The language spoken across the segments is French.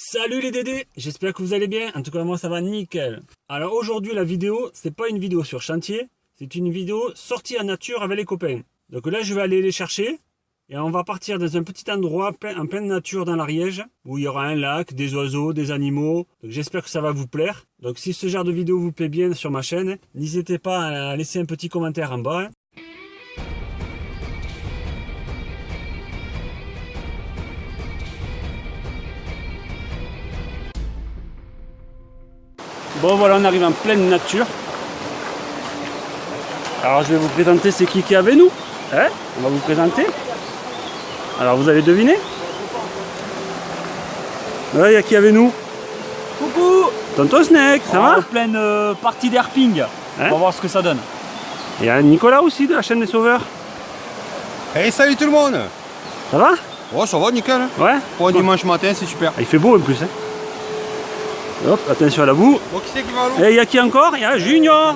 Salut les dédés, j'espère que vous allez bien, en tout cas moi ça va nickel. Alors aujourd'hui la vidéo, c'est pas une vidéo sur chantier, c'est une vidéo sortie en nature avec les copains. Donc là je vais aller les chercher, et on va partir dans un petit endroit en pleine nature dans l'Ariège, où il y aura un lac, des oiseaux, des animaux. Donc j'espère que ça va vous plaire. Donc si ce genre de vidéo vous plaît bien sur ma chaîne, n'hésitez pas à laisser un petit commentaire en bas. Bon voilà, on arrive en pleine nature. Alors je vais vous présenter c'est qui qui est avec nous. Hein? On va vous présenter. Alors vous deviner Ouais, il y a qui avec nous? Coucou Tonton Snake, ça va? En pleine euh, partie d'herping. on va voir ce que ça donne. Il y a Nicolas aussi de la chaîne des sauveurs. Hey salut tout le monde Ça va? Oh ça va nickel hein. Ouais Pour un dimanche matin c'est super. Ah, Il fait beau en plus. Hein. Hop, attention à la boue. Bon qui c'est qui va à l'eau Et il y a qui encore? Il y a Junior,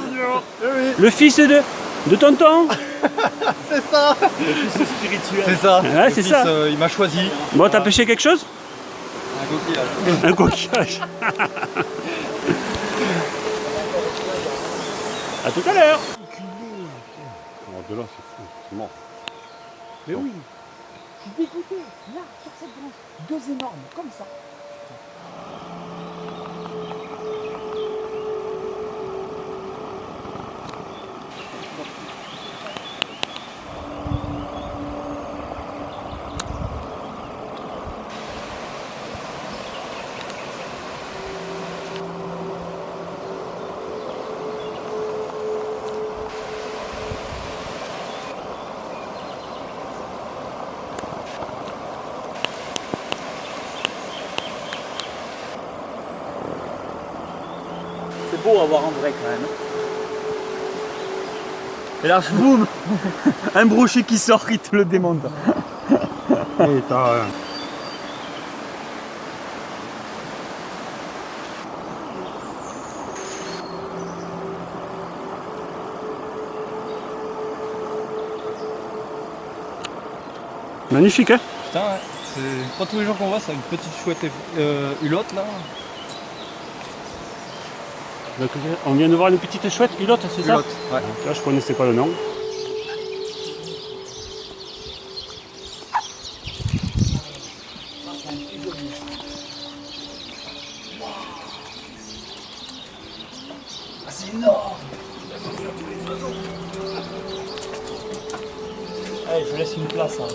le fils de, de tonton. C'est ça C'est ça Ouais, Le c'est fils, ça. euh, il m'a choisi. Bon, t'as pêché quelque chose? Un coquillage. Un coquillage. à tout à l'heure. de là c'est fou, c'est mort. Mais oui. Je suis dégoûté. Là, sur cette branche, deux énormes, comme ça. Beau à voir en vrai quand même. Et là, boum Un brochet qui sort, il te le démonte. Et t'as... Magnifique, hein? Putain, ouais. c'est pas tous les jours qu'on voit ça, une petite chouette euh, hulotte là. Donc, on vient de voir une petite chouette pilote, c'est ça ouais. Là, je connaissais pas le nom. C'est énorme Allez, je laisse une place. Hein.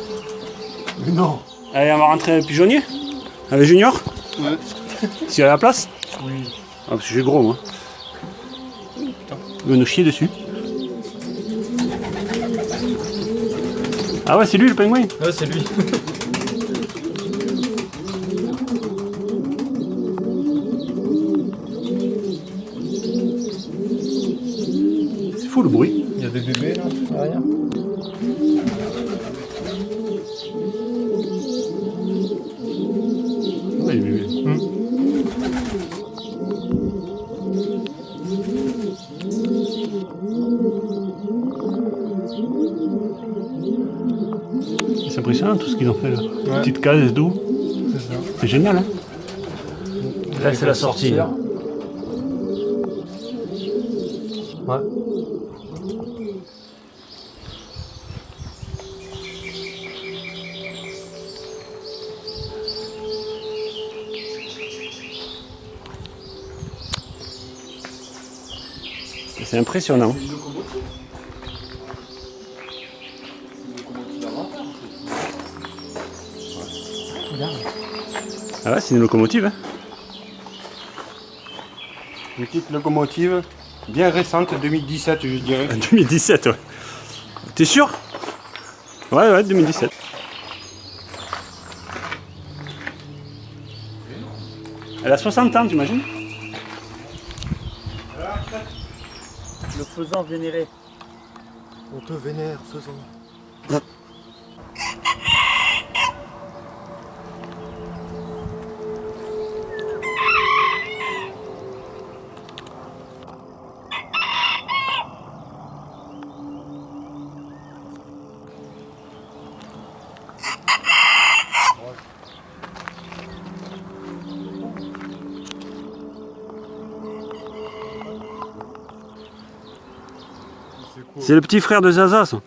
Non. Allez, on va rentrer un pigeonnier Avec Junior Ouais. S'il y a la place Oui. Ah, parce que j'ai gros, moi. Il va nous chier dessus. Ah ouais, c'est lui le pingouin Ouais, c'est lui. C'est fou le bruit. Il y a des bébés là, derrière. C'est impressionnant tout ce qu'ils ont fait là. Petite case d'eau. C'est ça. C'est génial, hein Là, c'est la sortie. Sortir. Ouais. C'est impressionnant. Ah ouais, c'est une locomotive. Hein Une petite locomotive bien récente, 2017 je dirais. 2017, ouais. T'es sûr? Ouais, ouais, 2017. Elle a 60 ans, t'imagines? Le faisant vénéré. On te vénère, faisons. C'est le petit frère de Zaza, ça.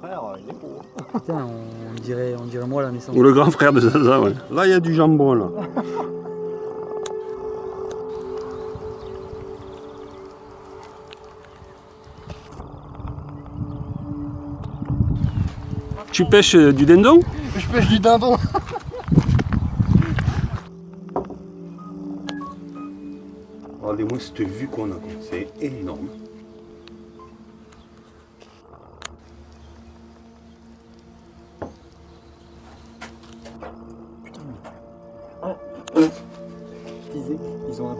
Frère, il est beau. Putain, on dirait, on dirait moi la naissance. Ou le grand frère de Zaza, ouais. Là, il y a du jambon, là. Tu pêches euh, du dindon? Je pêche du dindon. Regardez-moi cette vue qu'on a, c'est énorme.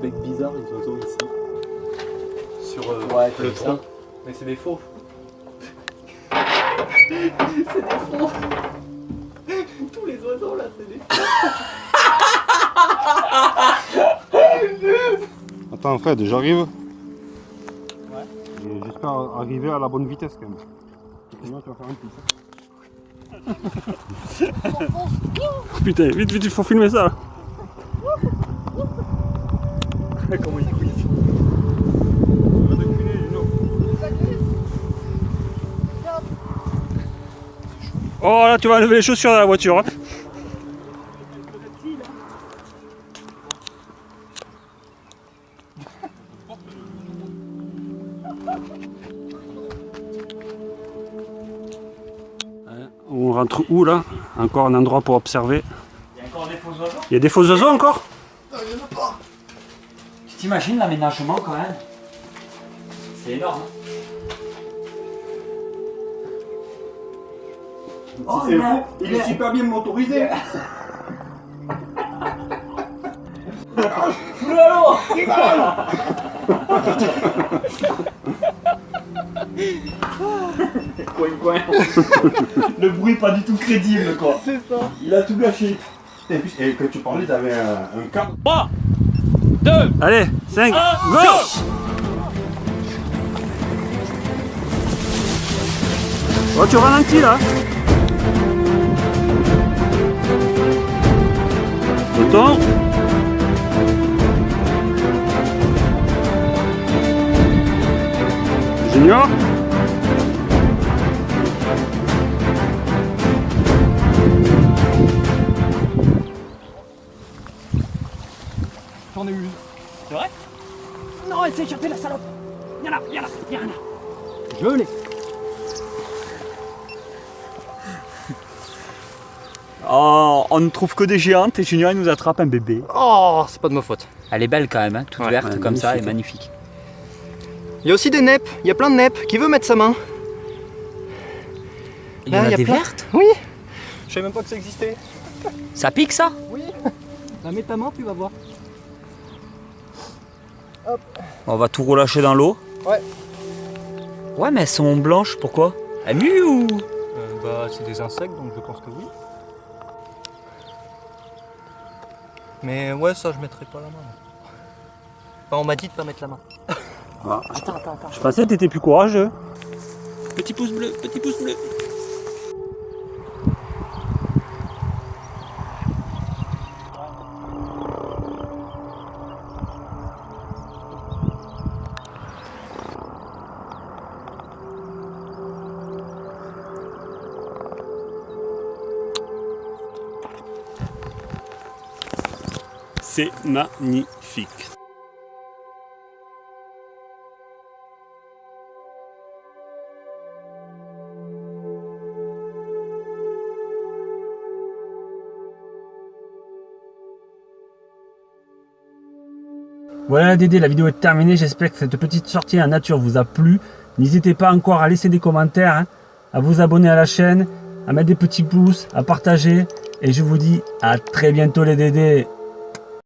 Bec bizarre, les oiseaux ici. Sur euh, Ouais, le ça. Mais c'est des faux. Tous les oiseaux là, c'est des Attends, Fred, j'arrive. Et J'espère arriver à la bonne vitesse quand même. Sinon, tu vas faire un coup. Putain, vite, vite, il faut filmer ça. Comment il couille Oh là, tu vas enlever les chaussures de la voiture. hein. On rentre où là? Encore un endroit pour observer. Il y a encore des faux oiseaux? Il y a des faux oiseaux encore? T'imagines l'aménagement quand même? C'est énorme. hein. Oh, c'est mais- fou, il est super bien motorisé. Coin, coin. Le bruit pas du tout crédible quoi. C'est ça. Il a tout gâché. Et puis, et quand tu parlais, t'avais un, un cadre. Allez, 5, go. Oh, tu ralentis là. Tonton Junior J'en ai eu une. C'est vrai? Non, elle s'est échappée la salope Y'en a, y'en a, y'en a Je l'ai. Oh, on ne trouve que des géantes et Junior il nous attrape un bébé. Oh, c'est pas de ma faute. Elle est belle quand même, hein, toute Ouais, verte ouais, comme ça, elle est magnifique. Il y a aussi des neppes. Il y a plein de neppes. Qui veut mettre sa main? Il y en a y a des plein. vertes? Oui. Je savais même pas que ça existait. Ça pique ça? Oui. Bah, mets ta main, tu vas voir. On va tout relâcher dans l'eau. Ouais. Ouais, mais elles sont blanches, pourquoi? Elles muent ou? Bah, c'est des insectes, donc je pense que oui. Mais ouais, ça, je mettrai pas la main. Enfin, on m'a dit de pas mettre la main. Je pensais que t'étais plus courageux. Petit pouce bleu, petit pouce bleu. Magnifique. Voilà Dédé, la vidéo est terminée. J'espère que cette petite sortie en nature vous a plu. N'hésitez pas encore à laisser des commentaires, hein, à vous abonner à la chaîne, à mettre des petits pouces, à partager. Et je vous dis à très bientôt les Dédés.